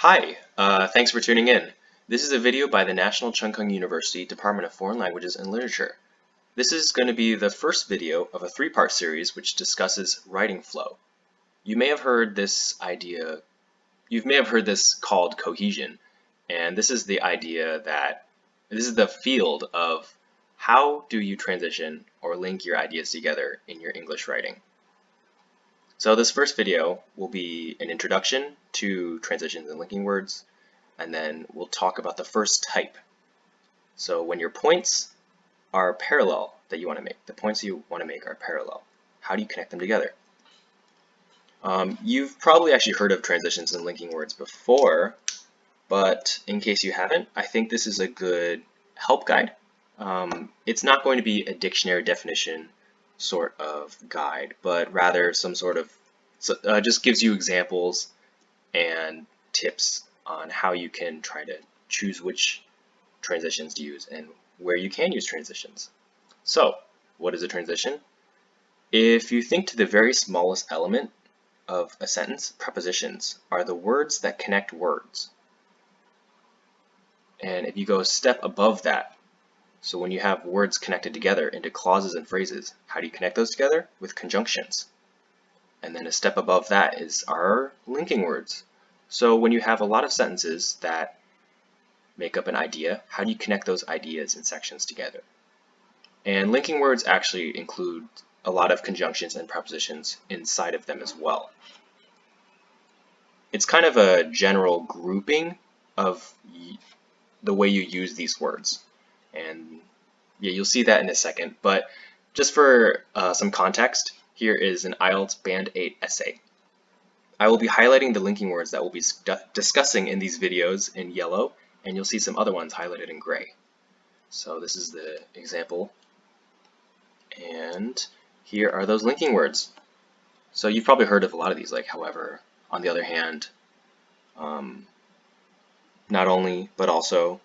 Hi, uh, thanks for tuning in. This is a video by the National Cheng Kung University Department of Foreign Languages and Literature. This is going to be the first video of a three-part series which discusses writing flow. You may have heard this idea, you may have heard this called cohesion, and this is the idea that, this is the field of how do you transition or link your ideas together in your English writing. So this first video will be an introduction to transitions and linking words, and then we'll talk about the first type. So when your points are parallel that you want to make, the points you want to make are parallel. How do you connect them together? Um, you've probably actually heard of transitions and linking words before, but in case you haven't, I think this is a good help guide. Um, it's not going to be a dictionary definition sort of guide, but rather some sort of so, uh, just gives you examples and tips on how you can try to choose which transitions to use and where you can use transitions. So, what is a transition? If you think to the very smallest element of a sentence, prepositions are the words that connect words. And if you go a step above that, so when you have words connected together into clauses and phrases, how do you connect those together? With conjunctions. And then a step above that is our linking words. So when you have a lot of sentences that make up an idea, how do you connect those ideas and sections together? And linking words actually include a lot of conjunctions and prepositions inside of them as well. It's kind of a general grouping of the way you use these words. And yeah, you'll see that in a second. But just for uh, some context, here is an IELTS Band 8 essay. I will be highlighting the linking words that we'll be discussing in these videos in yellow, and you'll see some other ones highlighted in gray. So this is the example. And here are those linking words. So you've probably heard of a lot of these, like however, on the other hand, um, not only, but also,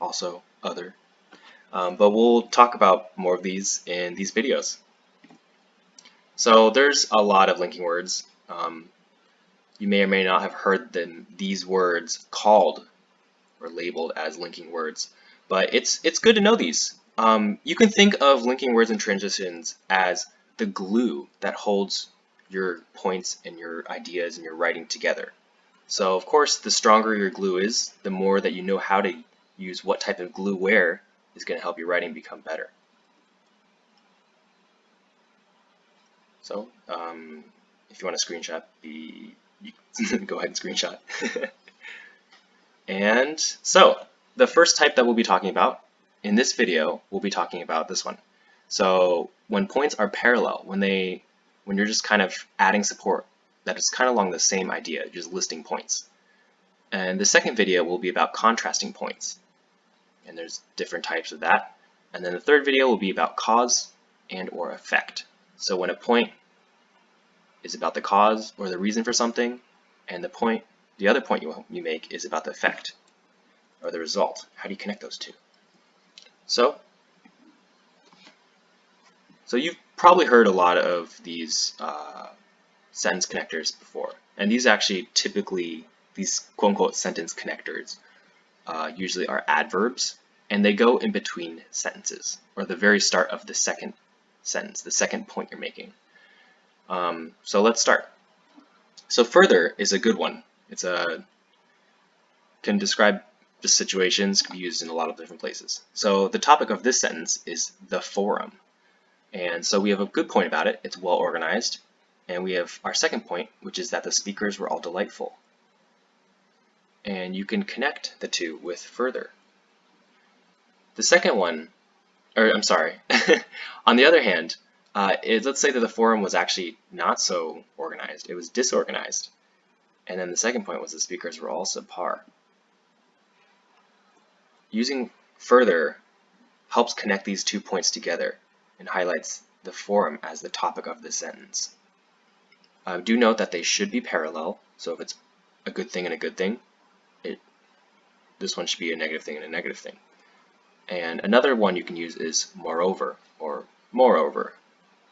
also, other. Um, but we'll talk about more of these in these videos. So there's a lot of linking words. Um, you may or may not have heard them, these words called or labeled as linking words, but it's, it's good to know these. Um, you can think of linking words and transitions as the glue that holds your points and your ideas and your writing together. So of course, the stronger your glue is, the more that you know how to use what type of glue where is going to help your writing become better. So um, if you want to screenshot the, go ahead and screenshot. and so the first type that we'll be talking about in this video, we'll be talking about this one. So when points are parallel, when they, when you're just kind of adding support, that is kind of along the same idea, just listing points. And the second video will be about contrasting points and there's different types of that. And then the third video will be about cause and or effect. So when a point is about the cause or the reason for something, and the point, the other point you, you make is about the effect or the result. How do you connect those two? So, so you've probably heard a lot of these uh, sentence connectors before, and these actually typically, these quote-unquote sentence connectors uh, usually are adverbs, and they go in between sentences, or the very start of the second sentence, the second point you're making. Um, so let's start. So further is a good one. It's a can describe the situations, can be used in a lot of different places. So the topic of this sentence is the forum. And so we have a good point about it. It's well organized. And we have our second point, which is that the speakers were all delightful and you can connect the two with further. The second one, or I'm sorry, on the other hand, uh, is, let's say that the forum was actually not so organized, it was disorganized. And then the second point was the speakers were all subpar. Using further helps connect these two points together and highlights the forum as the topic of the sentence. Uh, do note that they should be parallel, so if it's a good thing and a good thing, it, this one should be a negative thing and a negative thing. And another one you can use is moreover or moreover,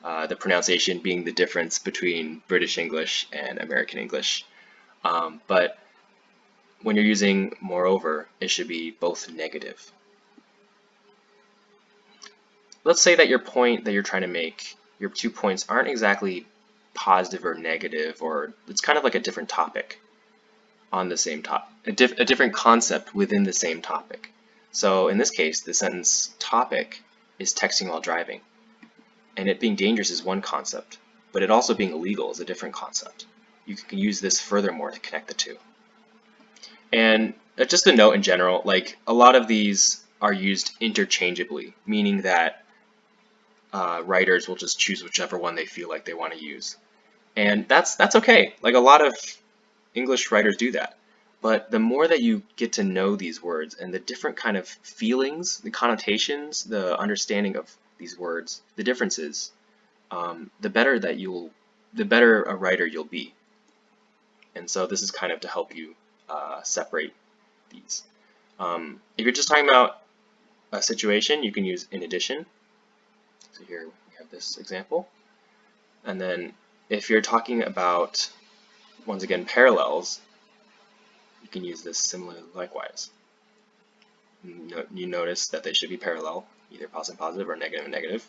uh, the pronunciation being the difference between British English and American English. Um, but when you're using moreover, it should be both negative. Let's say that your point that you're trying to make, your two points aren't exactly positive or negative, or it's kind of like a different topic on the same top, a, a different concept within the same topic. So in this case, the sentence topic is texting while driving. And it being dangerous is one concept, but it also being illegal is a different concept. You can use this furthermore to connect the two. And uh, just a note in general, like a lot of these are used interchangeably, meaning that uh, writers will just choose whichever one they feel like they want to use. And that's that's okay. Like a lot of English writers do that. But the more that you get to know these words and the different kind of feelings, the connotations, the understanding of these words, the differences, um, the better that you'll, the better a writer you'll be. And so this is kind of to help you uh, separate these. Um, if you're just talking about a situation, you can use in addition. So here we have this example. And then if you're talking about, once again, parallels, you can use this similarly likewise. You notice that they should be parallel, either positive positive or negative negative.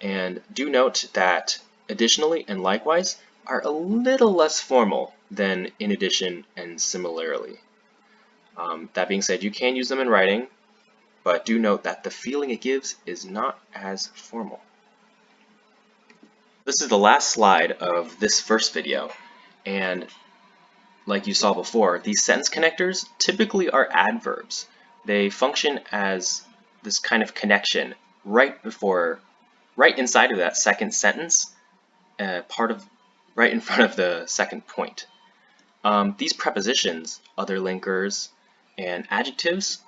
And do note that additionally and likewise are a little less formal than in addition and similarly. Um, that being said, you can use them in writing, but do note that the feeling it gives is not as formal. This is the last slide of this first video, and like you saw before, these sentence connectors typically are adverbs. They function as this kind of connection right before, right inside of that second sentence, uh, part of right in front of the second point. Um, these prepositions, other linkers, and adjectives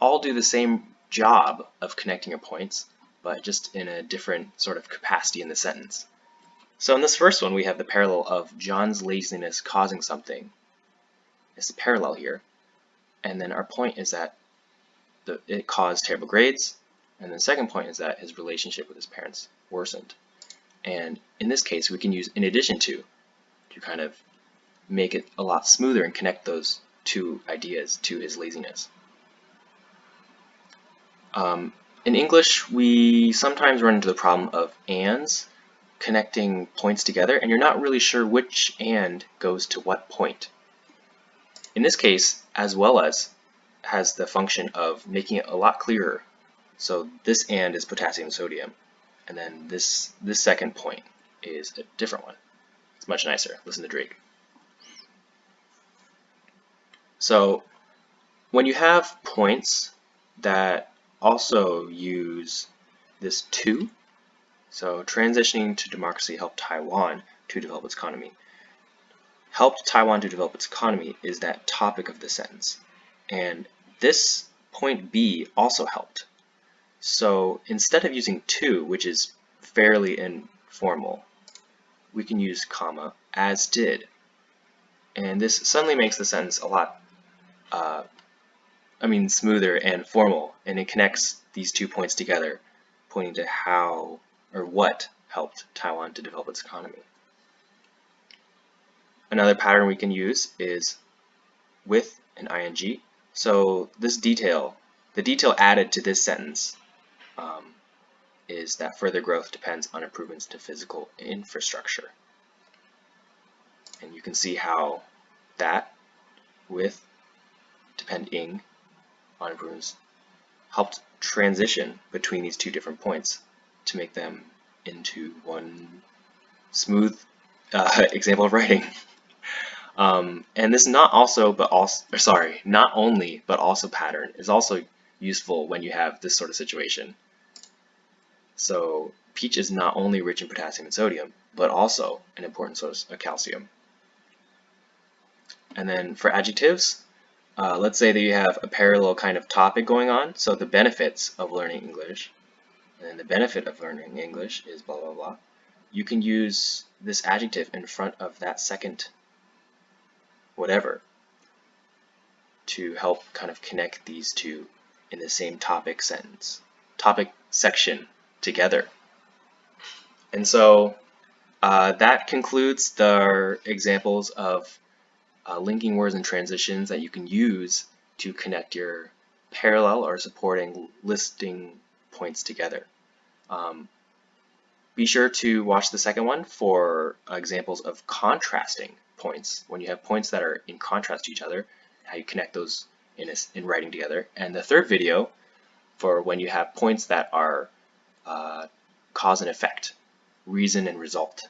all do the same job of connecting your points, but just in a different sort of capacity in the sentence. So in this first one, we have the parallel of John's laziness causing something. It's a parallel here. And then our point is that the, it caused terrible grades. And the second point is that his relationship with his parents worsened. And in this case, we can use in addition to to kind of make it a lot smoother and connect those two ideas to his laziness. Um, in English, we sometimes run into the problem of ands connecting points together, and you're not really sure which and goes to what point. In this case, as well as has the function of making it a lot clearer. So this and is potassium sodium, and then this, this second point is a different one. It's much nicer. Listen to Drake. So when you have points that also use this to, so transitioning to democracy helped Taiwan to develop its economy. Helped Taiwan to develop its economy is that topic of the sentence. And this point B also helped. So instead of using to, which is fairly informal, we can use comma, as did. And this suddenly makes the sentence a lot, uh, I mean, smoother and formal, and it connects these two points together, pointing to how or what helped Taiwan to develop its economy. Another pattern we can use is with an ing. So this detail, the detail added to this sentence um, is that further growth depends on improvements to physical infrastructure. And you can see how that with depending on improvements helped transition between these two different points to make them into one smooth uh, example of writing. Um, and this not also, but also, sorry, not only, but also pattern is also useful when you have this sort of situation. So peach is not only rich in potassium and sodium, but also an important source of calcium. And then for adjectives, uh, let's say that you have a parallel kind of topic going on. So the benefits of learning English, and the benefit of learning English is blah, blah, blah. You can use this adjective in front of that second whatever to help kind of connect these two in the same topic sentence, topic section together. And so uh, that concludes the examples of uh, linking words and transitions that you can use to connect your parallel or supporting listing points together. Um, be sure to watch the second one for examples of contrasting points, when you have points that are in contrast to each other, how you connect those in, a, in writing together. And the third video for when you have points that are uh, cause and effect, reason and result.